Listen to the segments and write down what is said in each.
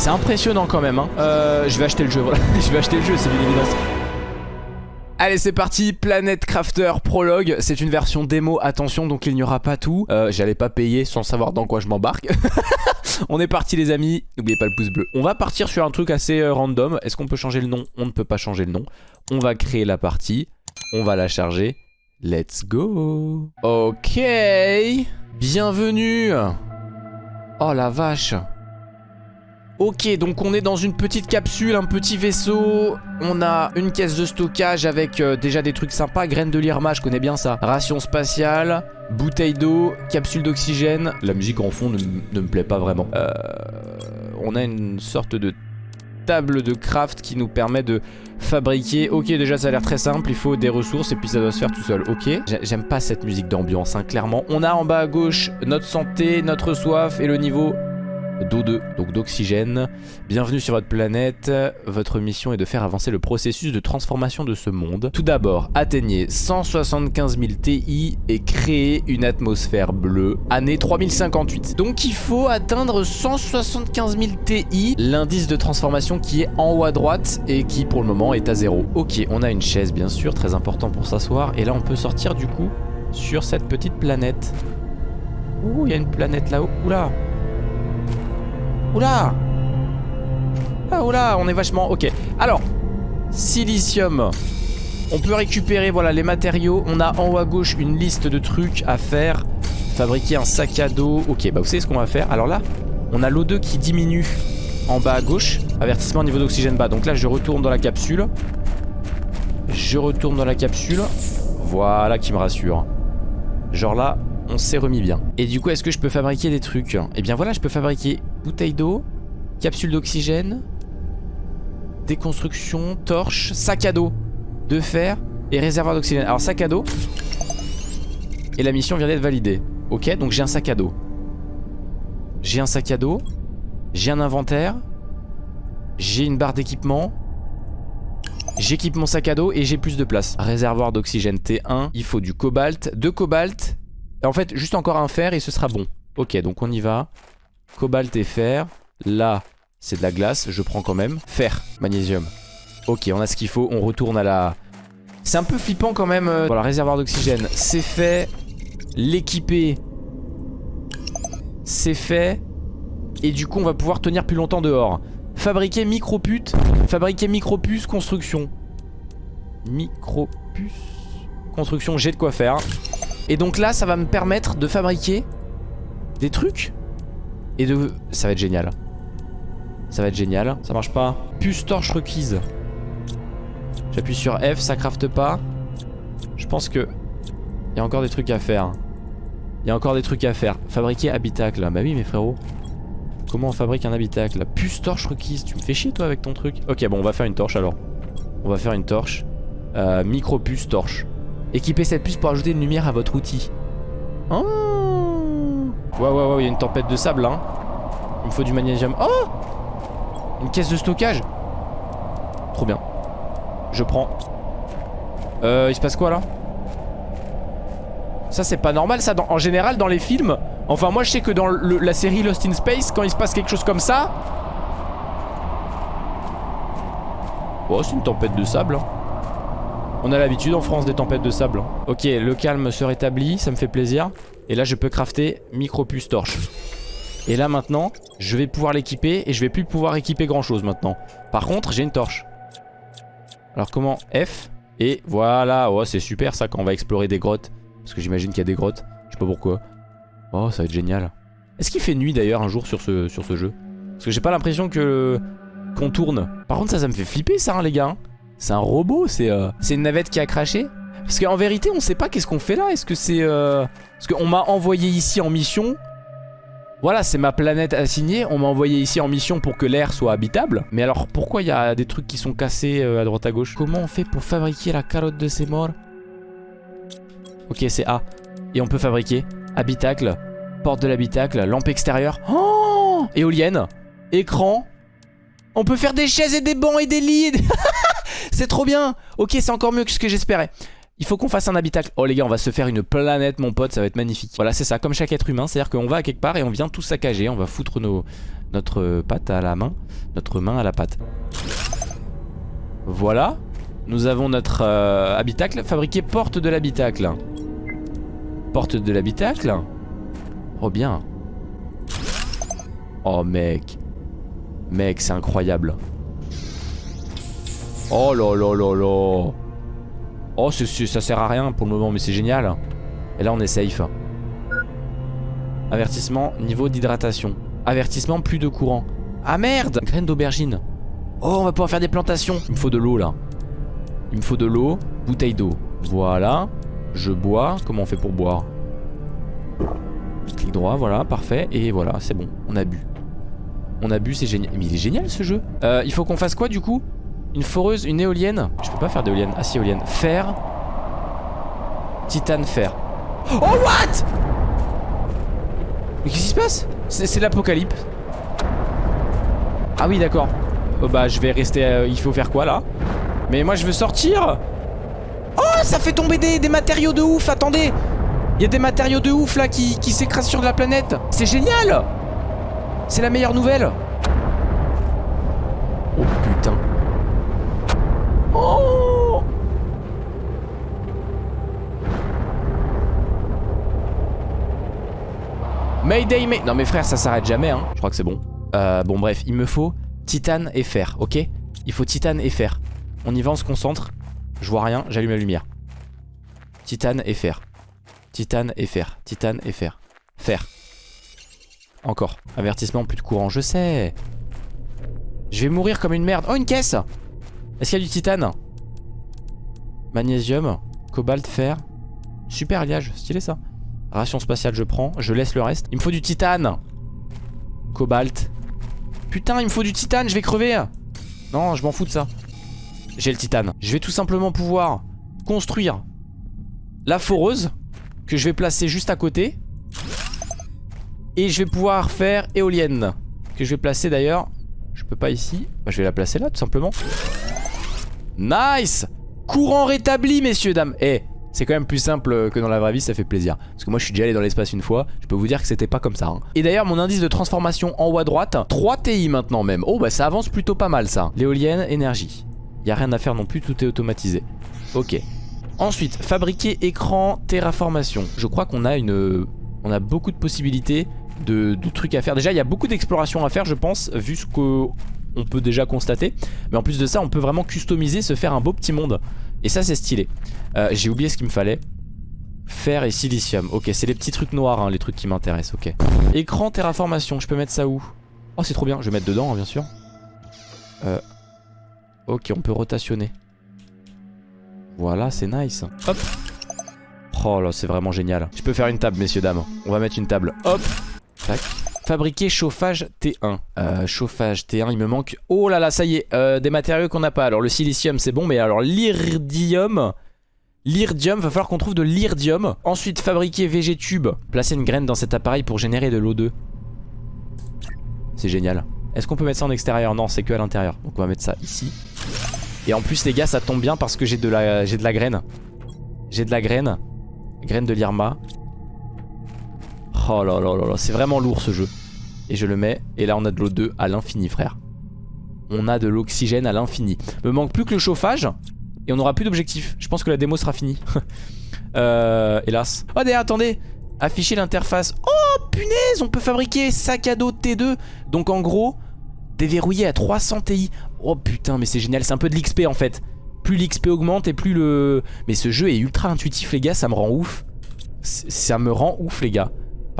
C'est impressionnant quand même. Hein. Euh, je vais acheter le jeu, je vais acheter le jeu, c'est bien évident. Allez c'est parti, Planet Crafter Prologue C'est une version démo, attention donc il n'y aura pas tout. Euh, J'allais pas payer sans savoir dans quoi je m'embarque. On est parti les amis, n'oubliez pas le pouce bleu. On va partir sur un truc assez euh, random. Est-ce qu'on peut changer le nom? On ne peut pas changer le nom. On va créer la partie, on va la charger. Let's go. Ok. Bienvenue. Oh la vache Ok, donc on est dans une petite capsule, un petit vaisseau. On a une caisse de stockage avec euh, déjà des trucs sympas. Graines de lirma, je connais bien ça. Ration spatiale, bouteille d'eau, capsule d'oxygène. La musique en fond ne, me plaît pas vraiment. Euh, on a une sorte de table de craft qui nous permet de fabriquer. Ok, déjà ça a l'air très simple. Il faut des ressources et puis ça doit se faire tout seul. Ok, j'aime pas cette musique d'ambiance, hein, clairement. On a en bas à gauche notre santé, notre soif et le niveau d'O2, donc d'oxygène. Bienvenue sur votre planète. Votre mission est de faire avancer le processus de transformation de ce monde. Tout d'abord, atteignez 175 000 TI et créez une atmosphère bleue. Année 3058. Donc il faut atteindre 175 000 TI. L'indice de transformation qui est en haut à droite et qui pour le moment est à 0. Ok, on a une chaise bien sûr, très important pour s'asseoir. Et là on peut sortir du coup sur cette petite planète. Ouh, il y a une planète là-haut. Oula Oula Ah oula, on est vachement... Ok. Alors, silicium. On peut récupérer voilà les matériaux. On a en haut à gauche une liste de trucs à faire. Fabriquer un sac à dos. Ok, bah vous savez ce qu'on va faire. Alors là, on a l'O2 qui diminue en bas à gauche. Avertissement niveau d'oxygène bas. Donc là, je retourne dans la capsule. Je retourne dans la capsule. Voilà qui me rassure. Genre là, on s'est remis bien. Et du coup, est-ce que je peux fabriquer des trucs? Eh bien voilà, je peux fabriquer bouteille d'eau, capsule d'oxygène, déconstruction, torche, sac à dos de fer et réservoir d'oxygène. Alors sac à dos, et la mission vient d'être validée. Ok, donc j'ai un sac à dos. J'ai un sac à dos, j'ai un inventaire, j'ai une barre d'équipement, J'équipe mon sac à dos et j'ai plus de place. Réservoir d'oxygène T1, il faut du cobalt, deux cobalt en fait, juste encore un fer et ce sera bon. Ok, donc on y va. Cobalt et fer. Là, c'est de la glace, je prends quand même. Fer, magnésium. Ok, on a ce qu'il faut, on retourne à la... C'est un peu flippant quand même. Euh, voilà, réservoir d'oxygène, c'est fait. L'équiper, c'est fait. Et du coup, on va pouvoir tenir plus longtemps dehors. Fabriquer micropute. Fabriquer micropuce construction. Micropuce construction, j'ai de quoi faire. Et donc là, ça va me permettre de fabriquer des trucs. Et de... Ça va être génial. Ça va être génial. Ça marche pas. Puce torche requise. J'appuie sur F, ça crafte pas. Je pense que... Il y a encore des trucs à faire. Il y a encore des trucs à faire. Fabriquer habitacle. Bah oui, mes frérots. Comment on fabrique un habitacle? Puce torche requise. Tu me fais chier, toi, avec ton truc? Ok, bon, on va faire une torche, alors. On va faire une torche. Euh, micro puce torche. Équipez cette puce pour ajouter une lumière à votre outil. Oh Ouais, ouais, ouais, il y a une tempête de sable, hein. Il me faut du magnésium. Oh Une caisse de stockage Trop bien. Je prends. Euh, il se passe quoi, là? Ça, c'est pas normal, ça. en général, dans les films... Enfin, moi, je sais que dans la série Lost in Space, quand il se passe quelque chose comme ça... Oh, c'est une tempête de sable, hein. On a l'habitude en France des tempêtes de sable. Ok, le calme se rétablit, ça me fait plaisir. Et là, je peux crafter micro-puce torche. Et là, maintenant, je vais pouvoir l'équiper et je vais plus pouvoir équiper grand-chose maintenant. Par contre, j'ai une torche. Alors, comment F Et voilà, oh, c'est super ça quand on va explorer des grottes. Parce que j'imagine qu'il y a des grottes. Je sais pas pourquoi. Oh, ça va être génial. Est-ce qu'il fait nuit d'ailleurs un jour sur ce, jeu? Parce que j'ai pas l'impression que qu'on tourne. Par contre, ça, ça me fait flipper ça, hein, les gars. C'est un robot, euh, c'est une navette qui a craché Parce qu'en vérité, on sait pas qu'est-ce qu'on fait là. Est-ce que c'est... Euh... Parce qu'on m'a envoyé ici en mission. Voilà, c'est ma planète assignée. On m'a envoyé ici en mission pour que l'air soit habitable. Mais alors, pourquoi il y a des trucs qui sont cassés euh, à droite à gauche? Comment on fait pour fabriquer la carotte de ces morts? Ok, c'est A. Et on peut fabriquer habitacle, porte de l'habitacle, lampe extérieure. Oh Éolienne, écran. On peut faire des chaises et des bancs et des lits. C'est trop bien Ok, c'est encore mieux que ce que j'espérais. Il faut qu'on fasse un habitacle. Oh les gars, on va se faire une planète, mon pote, ça va être magnifique. Voilà, c'est ça, comme chaque être humain. C'est-à-dire qu'on va à quelque part et on vient tout saccager. On va foutre nos, notre patte à la main. notre main à la pâte. Voilà. Nous avons notre euh, habitacle. Fabriquer porte de l'habitacle. Porte de l'habitacle. Oh bien. Oh mec. Mec, c'est incroyable. Oh là là là là. Oh, ça sert à rien pour le moment, mais c'est génial. Et là, on est safe. Avertissement, niveau d'hydratation. Avertissement, plus de courant. Ah merde Graines d'aubergine. Oh, on va pouvoir faire des plantations. Il me faut de l'eau, là. Il me faut de l'eau. Bouteille d'eau. Voilà. Je bois. Comment on fait pour boire? Clic droit, voilà, parfait. Et voilà, c'est bon. On a bu. On a bu, c'est génial. Mais il est génial, ce jeu. Euh, il faut qu'on fasse quoi, du coup? Une foreuse, une éolienne Je peux pas faire d'éolienne. Ah si, éolienne. Fer. Titane, fer. Oh, what? Mais qu'est-ce qui se passe? C'est l'apocalypse. Ah oui, d'accord. Oh, bah, je vais rester... Euh, il faut faire quoi, là? Mais moi, je veux sortir Oh, ça fait tomber des, matériaux de ouf, attendez Il y a des matériaux de ouf, là, qui, qui s'écrasent sur la planète C'est génial C'est la meilleure nouvelle Oh, putain Oh Mayday, mais... Non mais frère, ça s'arrête jamais, hein. Je crois que c'est bon. Euh, bon bref, il me faut titane et fer, ok? Il faut titane et fer. On y va, on se concentre. Je vois rien, j'allume la lumière. Titane et fer. Titane et fer. Titane et fer. Fer. Encore. Avertissement, plus de courant. Je sais. Je vais mourir comme une merde. Oh, une caisse Est-ce qu'il y a du titane? Magnésium. Cobalt, fer. Super alliage. Stylé ça. Ration spatiale, je prends. Je laisse le reste. Il me faut du titane. Cobalt. Putain, il me faut du titane, je vais crever. Non, je m'en fous de ça. J'ai le titane. Je vais tout simplement pouvoir construire la foreuse que je vais placer juste à côté. Et je vais pouvoir faire éolienne que je vais placer d'ailleurs. Je peux pas ici. Bah, je vais la placer là tout simplement. Nice Courant rétabli messieurs dames. Eh, c'est quand même plus simple que dans la vraie vie, ça fait plaisir. Parce que moi je suis déjà allé dans l'espace une fois, je peux vous dire que c'était pas comme ça. Hein. Et d'ailleurs mon indice de transformation en haut à droite, 3 TI maintenant même. Oh bah ça avance plutôt pas mal ça. L'éolienne, énergie. Y a rien à faire non plus, tout est automatisé. Ok. Ensuite, fabriquer écran, terraformation. Je crois qu'on a une... On a beaucoup de possibilités de, trucs à faire. Déjà il y a beaucoup d'exploration à faire je pense, vu ce qu'on peut déjà constater. Mais en plus de ça on peut vraiment customiser, se faire un beau petit monde. Et ça c'est stylé. Euh, J'ai oublié ce qu'il me fallait. Fer et silicium. Ok c'est les petits trucs noirs hein, les trucs qui m'intéressent ok. Écran terraformation je peux mettre ça où? Oh c'est trop bien. Je vais mettre dedans hein, bien sûr. Euh, Ok on peut rotationner. Voilà c'est nice. Hop. Oh là c'est vraiment génial. Je peux faire une table messieurs dames. On va mettre une table. Hop. Tac Fabriquer chauffage T1 euh, Chauffage T1 il me manque Oh là là ça y est euh, Des matériaux qu'on n'a pas. Alors le silicium c'est bon mais alors l'iridium L'iridium, va falloir qu'on trouve de l'iridium Ensuite fabriquer Végétube Placer une graine dans cet appareil pour générer de l'O2 C'est génial. Est-ce qu'on peut mettre ça en extérieur? Non c'est que à l'intérieur. Donc on va mettre ça ici. Et en plus les gars ça tombe bien parce que j'ai de la, de la graine. J'ai de la graine. Graine de l'Irma. Oh là là là là c'est vraiment lourd ce jeu et je le mets. Et là, on a de l'eau 2 à l'infini, frère. On a de l'oxygène à l'infini. Me manque plus que le chauffage. Et on n'aura plus d'objectif. Je pense que la démo sera finie. euh, hélas. Oh, d'ailleurs, attendez. Afficher l'interface. Oh, punaise, on peut fabriquer sac à dos T2. Donc, en gros, déverrouillé à 300 Ti. Oh, putain, mais c'est génial. C'est un peu de l'XP, en fait. Plus l'XP augmente et plus le... Mais ce jeu est ultra intuitif, les gars. Ça me rend ouf. Ça me rend ouf, les gars.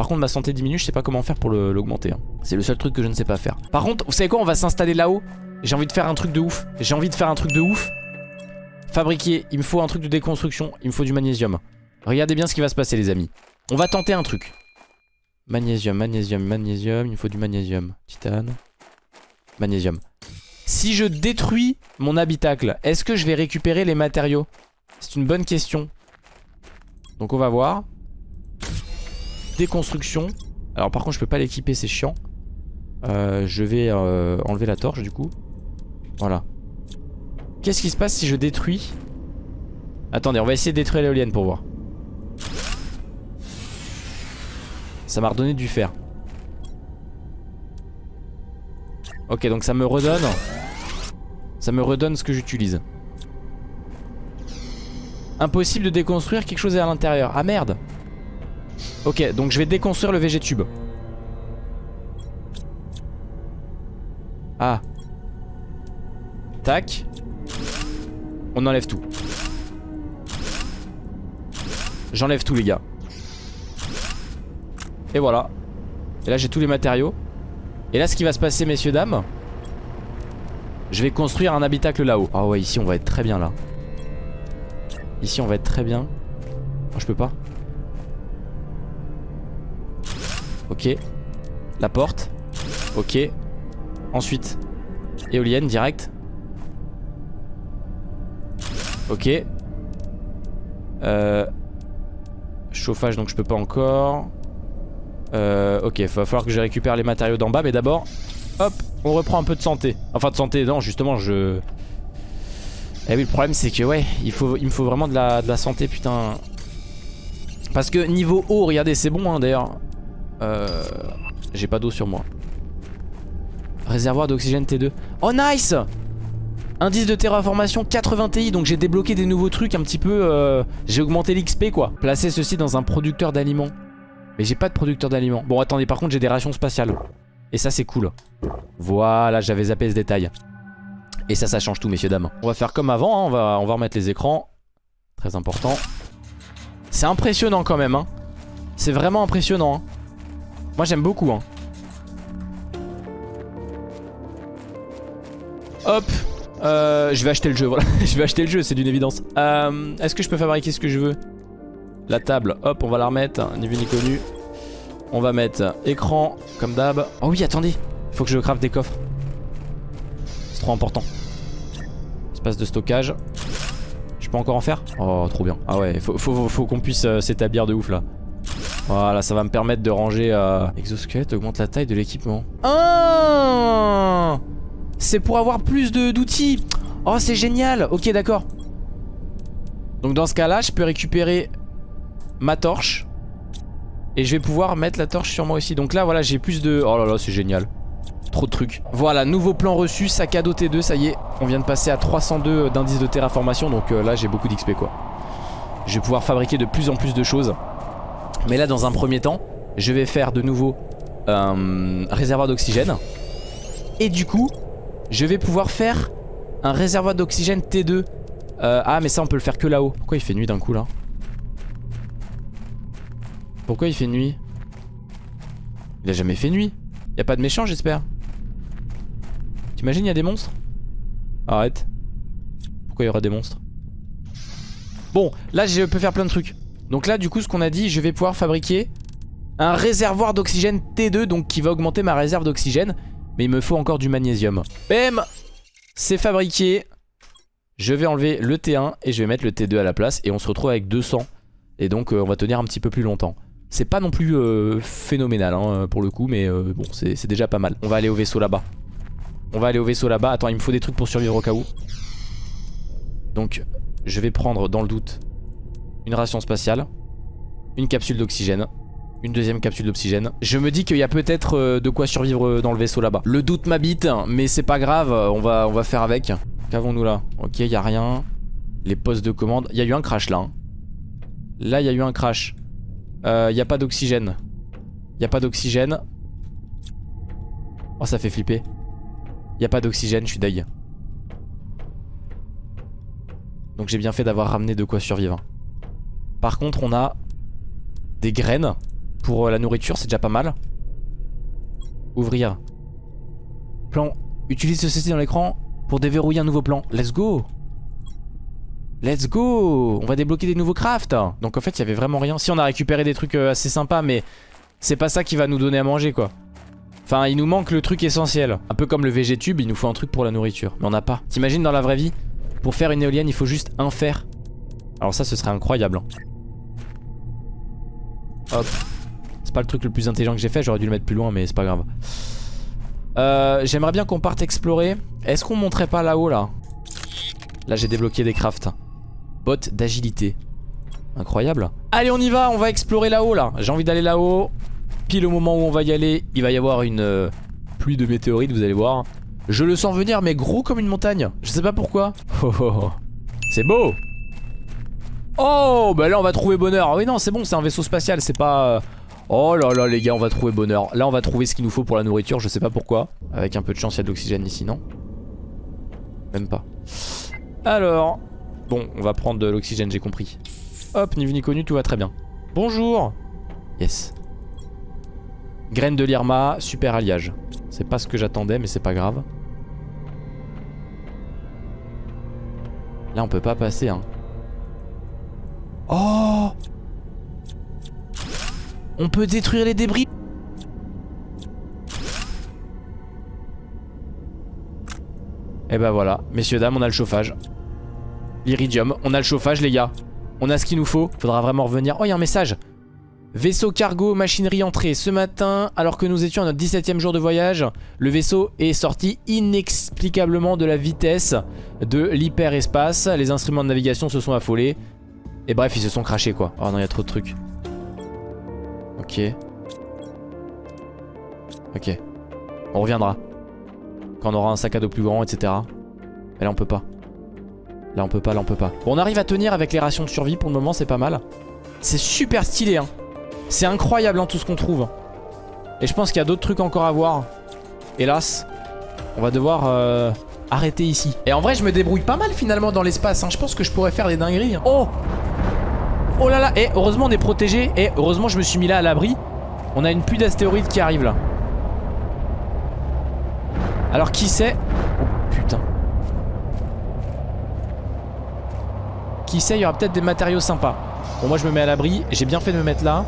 Par contre ma santé diminue je sais pas comment faire pour l'augmenter hein. C'est le seul truc que je ne sais pas faire. Par contre vous savez quoi on va s'installer là-haut. J'ai envie de faire un truc de ouf. J'ai envie de faire un truc de ouf. Fabriquer Il me faut un truc de déconstruction Il me faut du magnésium. Regardez bien ce qui va se passer les amis. On va tenter un truc. Magnésium, magnésium, magnésium Il me faut du magnésium. Titane. Magnésium. Si je détruis mon habitacle Est-ce que je vais récupérer les matériaux? C'est une bonne question. Donc on va voir Déconstruction. Alors par contre je peux pas l'équiper c'est chiant. Euh, je vais euh, enlever la torche du coup. Voilà. Qu'est-ce qui se passe si je détruis? Attendez on va essayer de détruire l'éolienne pour voir. Ça m'a redonné du fer. Ok, donc ça me redonne. Ça me redonne ce que j'utilise. Impossible de déconstruire, quelque chose à l'intérieur. Ah merde Ok, donc je vais déconstruire le végétube. Ah. Tac. On enlève tout. J'enlève tout les gars. Et voilà. Et là j'ai tous les matériaux. Et là ce qui va se passer messieurs dames. Je vais construire un habitacle là-haut. Ah ouais ici on va être très bien là. Ici on va être très bien. Oh, je peux pas. Ok. La porte. Ok. Ensuite. Éolienne direct. Ok. Euh, chauffage donc je peux pas encore. Euh, ok, il va falloir que je récupère les matériaux d'en bas. Mais d'abord, hop, on reprend un peu de santé. Enfin de santé, non justement je... Eh oui le problème c'est que ouais, il, faut, il me faut vraiment de la, de la santé putain. Parce que niveau eau, regardez c'est bon hein, d'ailleurs. Euh, J'ai pas d'eau sur moi. Réservoir d'oxygène T2. Oh nice Indice de terraformation 80 Ti, donc j'ai débloqué des nouveaux trucs un petit peu... Euh, j'ai augmenté l'XP quoi. Placer ceci dans un producteur d'aliments. Mais j'ai pas de producteur d'aliments. Bon attendez, par contre j'ai des rations spatiales. Et ça c'est cool. Voilà, j'avais zappé ce détail. Et ça, ça change tout messieurs dames. On va faire comme avant, hein. on, va, on va remettre les écrans. Très important. C'est impressionnant quand même. Hein. C'est vraiment impressionnant. Hein. Moi j'aime beaucoup. Hein. Hop euh, je vais acheter le jeu, voilà. je vais acheter le jeu, c'est d'une évidence. Euh, Est-ce que je peux fabriquer ce que je veux? La table, hop, on va la remettre, ni vu ni connu. On va mettre écran, comme d'hab. Oh oui, attendez, faut que je craft des coffres. C'est trop important. Espace de stockage. Je peux encore en faire? Oh, trop bien. Ah ouais, faut, faut, faut qu'on puisse euh, s'établir de ouf là. Voilà, ça va me permettre de ranger... Euh... Exosquelette augmente la taille de l'équipement. Ah c'est pour avoir plus d'outils. Oh, c'est génial. Ok, d'accord. Donc dans ce cas-là, je peux récupérer ma torche. Et je vais pouvoir mettre la torche sur moi aussi. Donc là, voilà, j'ai plus de... Oh là là, c'est génial. Trop de trucs. Voilà, nouveau plan reçu, sac à dos T2, ça y est. On vient de passer à 302 d'indice de terraformation. Donc euh, là, j'ai beaucoup d'XP, quoi. Je vais pouvoir fabriquer de plus en plus de choses. Mais là, dans un premier temps, je vais faire de nouveau un réservoir d'oxygène. Et du coup, je vais pouvoir faire un réservoir d'oxygène T2 euh, Ah mais ça on peut le faire que là-haut. Pourquoi il fait nuit d'un coup là? Pourquoi il fait nuit? Il a jamais fait nuit. Y'a pas de méchants j'espère. T'imagines y'a des monstres? Arrête. Pourquoi il y aura des monstres? Bon là je peux faire plein de trucs Donc là du coup ce qu'on a dit je vais pouvoir fabriquer un réservoir d'oxygène T2 donc qui va augmenter ma réserve d'oxygène mais il me faut encore du magnésium. Bam C'est fabriqué. Je vais enlever le T1 et je vais mettre le T2 à la place. Et on se retrouve avec 200. Et donc euh, on va tenir un petit peu plus longtemps. C'est pas non plus euh, phénoménal hein, pour le coup, mais euh, bon, c'est déjà pas mal. On va aller au vaisseau là-bas. On va aller au vaisseau là-bas. Attends, il me faut des trucs pour survivre au cas où. Donc, je vais prendre dans le doute une ration spatiale, une capsule d'oxygène, une deuxième capsule d'oxygène. Je me dis qu'il y a peut-être euh, de quoi survivre euh, dans le vaisseau là-bas. Le doute m'habite, mais c'est pas grave, euh, on va, faire avec. Qu'avons-nous là? Ok, il a rien. Les postes de commande. Il y a eu un crash là. Hein. Là, il y a eu un crash. Il n'y a pas d'oxygène. Il a pas d'oxygène. Oh, ça fait flipper. Il a pas d'oxygène, je suis deg. Donc j'ai bien fait d'avoir ramené de quoi survivre. Par contre, on a des graines. Pour euh, la nourriture, c'est déjà pas mal. Ouvrir. Plan. Utilise ceci dans l'écran pour déverrouiller un nouveau plan. Let's go Let's go On va débloquer des nouveaux crafts Donc en fait, il y avait vraiment rien. Si, on a récupéré des trucs euh, assez sympas, mais c'est pas ça qui va nous donner à manger, quoi. Enfin, il nous manque le truc essentiel. Un peu comme le VG-tube, il nous faut un truc pour la nourriture. Mais on n'a pas. T'imagines dans la vraie vie Pour faire une éolienne, il faut juste un fer. Alors ça, ce serait incroyable. Hop. C'est pas le truc le plus intelligent que j'ai fait, j'aurais dû le mettre plus loin mais c'est pas grave. Euh, J'aimerais bien qu'on parte explorer. Est-ce qu'on monterait pas là-haut là? Là j'ai débloqué des crafts. Bot d'agilité. Incroyable. Allez on y va, on va explorer là-haut là. J'ai envie d'aller là-haut. Pile au moment où on va y aller, il va y avoir une euh, pluie de météorites, vous allez voir. Je le sens venir mais gros comme une montagne. Je sais pas pourquoi. Oh, oh, oh. C'est beau Oh bah là on va trouver bonheur. Ah oui non c'est bon c'est un vaisseau spatial c'est pas... Euh, oh là là les gars on va trouver bonheur. Là on va trouver ce qu'il nous faut pour la nourriture je sais pas pourquoi. Avec un peu de chance il y a de l'oxygène ici non? Même pas. Alors... Bon on va prendre de l'oxygène j'ai compris. Hop ni vu ni connu tout va très bien. Bonjour Yes. Graine de l'Irma, super alliage. C'est pas ce que j'attendais mais c'est pas grave. Là on peut pas passer hein. Oh On peut détruire les débris Et bah voilà, messieurs dames, on a le chauffage. L'iridium, on a le chauffage les gars. On a ce qu'il nous faut. Faudra vraiment revenir. Oh, il y a un message. Vaisseau cargo, machinerie entrée. Ce matin, alors que nous étions à notre 17ème jour de voyage, le vaisseau est sorti inexplicablement de la vitesse de l'hyperespace. Les instruments de navigation se sont affolés. Et bref, ils se sont crachés quoi. Oh non, il y a trop de trucs. Ok. Ok. On reviendra. Quand on aura un sac à dos plus grand, etc. Mais là, on peut pas. Là, on peut pas, là, on peut pas. Bon, on arrive à tenir avec les rations de survie. Pour le moment, c'est pas mal. C'est super stylé, hein. C'est incroyable, hein, tout ce qu'on trouve. Et je pense qu'il y a d'autres trucs encore à voir. Hélas. On va devoir... Euh, arrêter ici. Et en vrai, je me débrouille pas mal finalement dans l'espace. Hein. Je pense que je pourrais faire des dingueries. Hein. Oh Oh là là Et heureusement, on est protégé. Et heureusement, je me suis mis là à l'abri. On a une pluie d'astéroïdes qui arrive là. Alors, qui sait Oh putain. Qui sait, il y aura peut-être des matériaux sympas. Bon, moi, je me mets à l'abri. J'ai bien fait de me mettre là.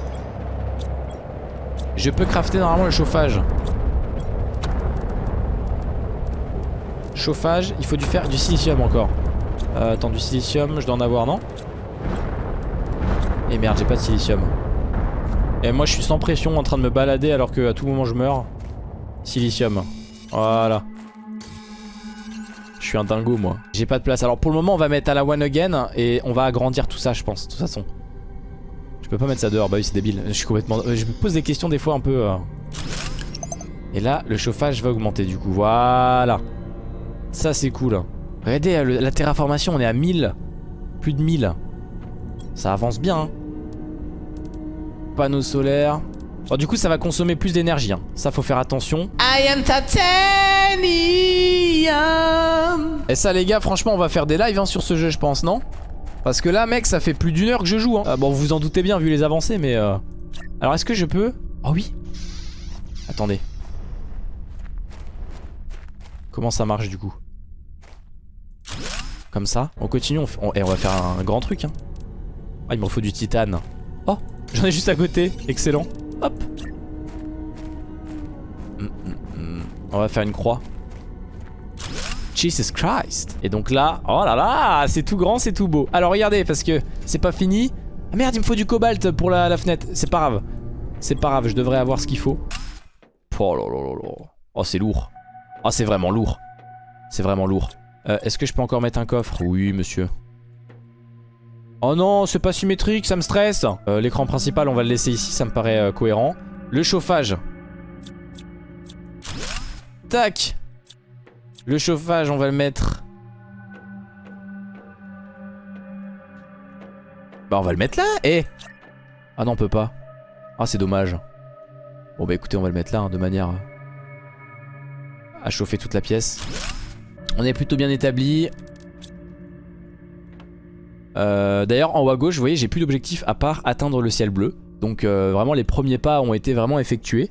Je peux crafter normalement le chauffage. Chauffage, il faut du faire du silicium encore. Euh, attends, du silicium, je dois en avoir, non Merde, j'ai pas de silicium. Et moi, je suis sans pression en train de me balader alors que à tout moment je meurs. Silicium. Voilà. Je suis un dingo, moi. J'ai pas de place. Alors pour le moment, on va mettre à la one again et on va agrandir tout ça, je pense, de toute façon. Je peux pas mettre ça dehors, bah oui, c'est débile. Je suis complètement... Euh, je me pose des questions des fois un peu... Euh. Et là, le chauffage va augmenter du coup. Voilà. Ça c'est cool. Regardez euh, la terraformation, on est à 1000. Plus de 1000. Ça avance bien. Hein. Panneaux solaires. Bon, du coup, ça va consommer plus d'énergie. Hein. Ça, faut faire attention. I am titanium. Et ça, les gars, franchement, on va faire des lives hein, sur ce jeu, je pense, non? Parce que là, mec, ça fait plus d'une heure que je joue. Ah, bon, vous vous en doutez bien vu les avancées, mais... Euh... Alors, est-ce que je peux? Oh oui Attendez. Comment ça marche, du coup? Comme ça? On continue, on, et on va faire un, grand truc. Hein. Ah, il me faut du titane. Oh, j'en ai juste à côté. Excellent. Hop. Mm, mm, mm. On va faire une croix. Jesus Christ. Et donc là, oh là là, c'est tout grand, c'est tout beau. Alors regardez, parce que c'est pas fini. Ah merde, il me faut du cobalt pour la, fenêtre. C'est pas grave. C'est pas grave, je devrais avoir ce qu'il faut. Oh là là là là. Oh, c'est lourd. Oh, c'est vraiment lourd. C'est vraiment lourd. Euh, est-ce que je peux encore mettre un coffre? Oui, monsieur. Oh non, c'est pas symétrique, ça me stresse. Euh, l'écran principal, on va le laisser ici, ça me paraît euh, cohérent. Le chauffage. Tac Le chauffage, on va le mettre... Bah on va le mettre là, eh Ah non, on peut pas. Ah, c'est dommage. Bon bah écoutez, on va le mettre là, hein, de manière à chauffer toute la pièce. On est plutôt bien établi. Euh, d'ailleurs en haut à gauche vous voyez j'ai plus d'objectif à part atteindre le ciel bleu. Donc euh, vraiment les premiers pas ont été vraiment effectués.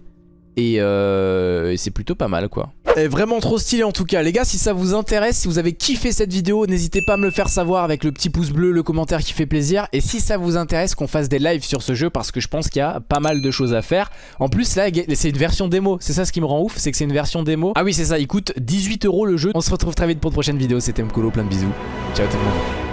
Euh, Et, c'est plutôt pas mal quoi. Et vraiment trop stylé en tout cas. Les gars si ça vous intéresse Si vous avez kiffé cette vidéo n'hésitez pas à me le faire savoir Avec le petit pouce bleu le commentaire qui fait plaisir. Et si ça vous intéresse qu'on fasse des lives sur ce jeu Parce que je pense qu'il y a pas mal de choses à faire. En plus là c'est une version démo. C'est ça ce qui me rend ouf c'est que c'est une version démo. Ah oui c'est ça. Il coûte 18 euros le jeu. On se retrouve très vite pour une prochaine vidéo C'était Mkolo plein de bisous. Ciao tout le monde